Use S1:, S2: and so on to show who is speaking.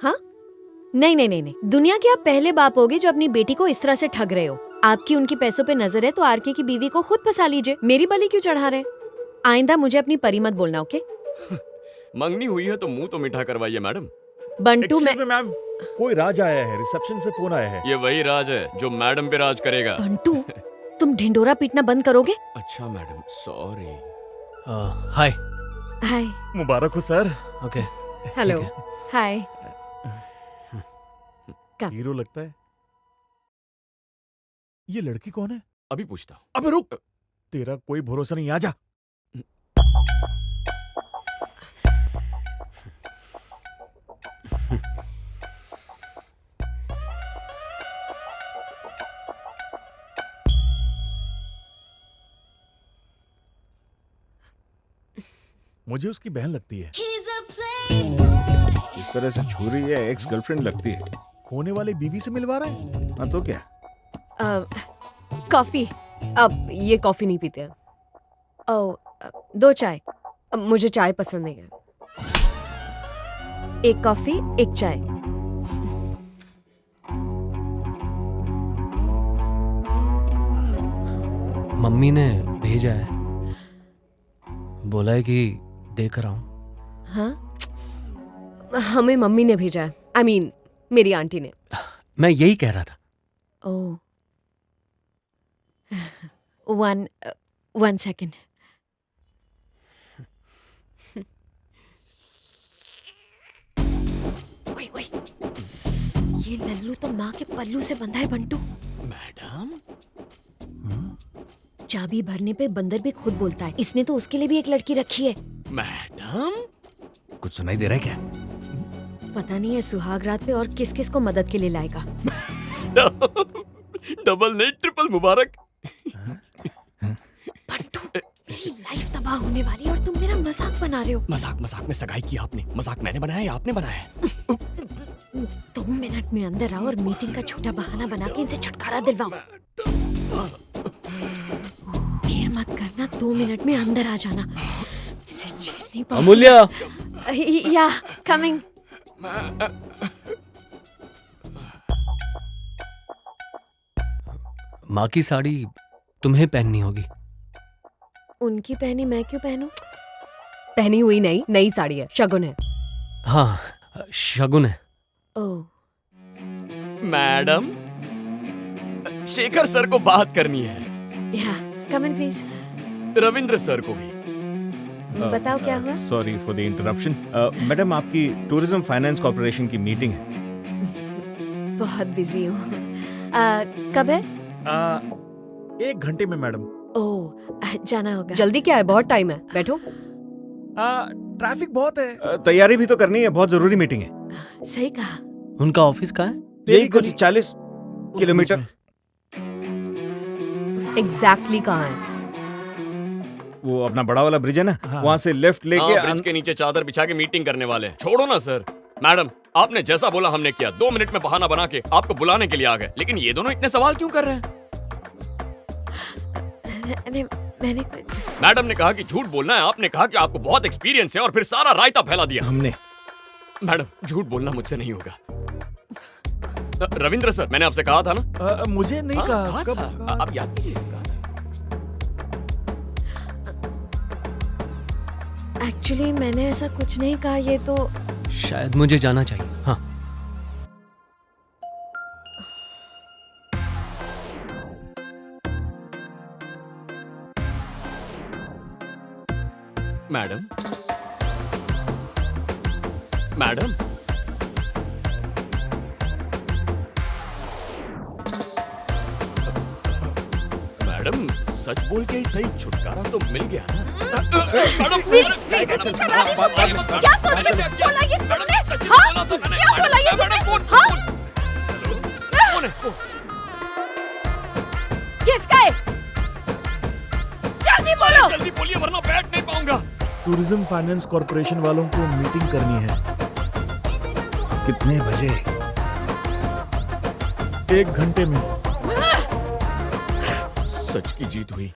S1: हाँ? नहीं नहीं नहीं नहीं। दुनिया के आप पहले बाप होगे जो अपनी बेटी को इस तरह से ठग रहे हो। आपकी उनकी पैसों पे नज़र है तो आरके की बीवी को खुद फंसा लीजिए। मेरी बलि क्यों चढ़ा रहे आइंदा मुझे अपनी परी मत बोलना ओके?
S2: मंगनी हुई है तो मुँह तो मीठा करवाइए मैडम।
S1: बंटू मैं
S3: मैम कोई राज आया है? रिसेप्शन से फ़ोन आया है?
S2: ये वही राज है जो मैडम पे राज करेगा।
S1: बंटू तुम ढिंडोरा पीटना बंद करोगे?
S2: अच्छा मैडम सॉरी
S4: हाय
S1: हाय
S3: मुबारक हो sir.
S4: Okay
S1: hello hi
S3: hero लगता है। ये लड़की कौन है?
S2: अभी पूछता हूँ।
S3: अबे रुक! तेरा कोई भरोसा नहीं आ जा। मुझे उसकी बहन लगती है।
S5: इस तरह से छुरी है एक्स गर्लफ्रेंड लगती है।
S3: होने वाली बीवी से मिलवा रहा है?
S5: हाँ तो क्या?
S1: कॉफ़ी।
S6: अब ये कॉफ़ी नहीं पीते हैं।
S1: ओ दो चाय।
S6: अब मुझे चाय पसंद नहीं है।
S1: एक कॉफ़ी एक चाय।
S4: मम्मी ने भेजा है। बोला है कि देकर आऊँ
S1: हाँ।
S6: हमें मम्मी ने भेजा है। आई I मीन mean, मेरी आंटी ने।
S4: मैं यही कह रहा था।
S1: Oh one one second. ये लल्लू तो माँ के पल्लू से बंधा है बंटू।
S2: मैडम?
S1: चाबी भरने पे बंदर भी खुद बोलता है। इसने तो उसके लिए भी एक लड़की रखी है।
S2: मैडम?
S5: कुछ सुनाई दे रहा है क्या?
S1: पता नहीं है सुहाग रात पे और किस किस को मदद के लिए लाएगा।
S2: डबल नहीं ट्रिपल मुबारक।
S1: बंटू मेरी लाइफ तबाह होने वाली है और तुम मेरा मज़ाक बना रहे हो।
S2: मज़ाक मज़ाक में सगाई की आपने। मज़ाक मैंने बनाया या आपने बनाया? है
S1: दो मिनट में अंदर आओ और मीटिंग का छोटा बहाना बना के इनसे छुटकारा दिलवाओ। देर मत करना दो मिनट में अंदर आ जाना। इसे झेल नहीं।
S4: अमूल्य!
S1: या कमिंग
S4: माँ की साड़ी तुम्हें पहननी होगी।
S1: उनकी पहनी मैं क्यों पहनूं?
S6: पहनी हुई नहीं नई साड़ी है शगुन है।
S4: हाँ शगुन है।
S1: ओ
S2: मैडम शेखर सर को बात करनी है।
S1: या come in please
S2: Ravindra sir को भी।
S1: बताओ क्या हुआ?
S5: Sorry for the interruption madam आपकी टूरिज़्म फाइनेंस कॉर्पोरेशन की मीटिंग है।
S1: बहुत बिज़ी हूँ। आ, कब है?
S3: आ, एक घंटे में मैडम
S1: ओ जाना होगा।
S6: जल्दी क्या है? बहुत टाइम है। बैठो।
S3: आ, ट्रैफ़िक बहुत है।
S5: तैयारी भी तो करनी है। बहुत ज़रूरी मीटिंग है।
S1: सही कहा।
S4: उनका ऑफ़िस कहाँ है?
S5: यही कुछ चालीस किलोमीटर।
S6: एग्जैक्टली exactly कहाँ है?
S5: वो अपना बड़ा वाला ब्रिज है ना
S3: हाँ।
S5: वहाँ से लेफ़्ट लेके
S2: हाँ, ब्रिज के नीचे चादर बिछा के मीटिंग करने वाले हैं। छोड़ो ना सर मैडम आपने जैसा बोला हमने किया। दो मिनट में बहाना बना के आपको बुलाने के लिए आ गए। लेकिन ये दोनों इतने सवाल क्यों कर रहे हैं?
S1: मैंने
S2: मैडम ने कहा कि झूठ बोलना है। आपने कहा कि आपको बहुत एक्सपीरियंस है और फिर सारा रायता फैला दिया।
S5: हमने।
S2: मैडम झूठ बोलना मुझसे नहीं होगा। रविंद्र सर मैंने आपसे कहा था ना?
S3: आ, मुझे नहीं
S2: हाँ,
S3: कहा।
S2: कहा
S3: कब
S2: था।
S3: कहा?
S2: आप याद कीजिए।
S1: एक्चुअली मैंने ऐसा कुछ नहीं कहा ये तो
S4: शायद मुझे जाना चाहिए। हाँ।
S2: मैडम। मैडम। सच बोल के ही सही छुटकारा तो मिल गया ना मैडम।
S1: क्या सोच के बोला ये तुमने? हाँ?
S2: बोला था मैंने
S1: क्या बोला ये तुमने? हाँ?
S2: कौन है
S1: किसका है जल्दी बोलो
S2: जल्दी बोलिए वरना बैठ नहीं पाऊँगा
S3: टूरिज़्म फाइनेंस कॉरपोरेशन वालों को मीटिंग करनी है
S5: कितने बजे
S3: एक घंटे में
S2: सच की जीत हुई।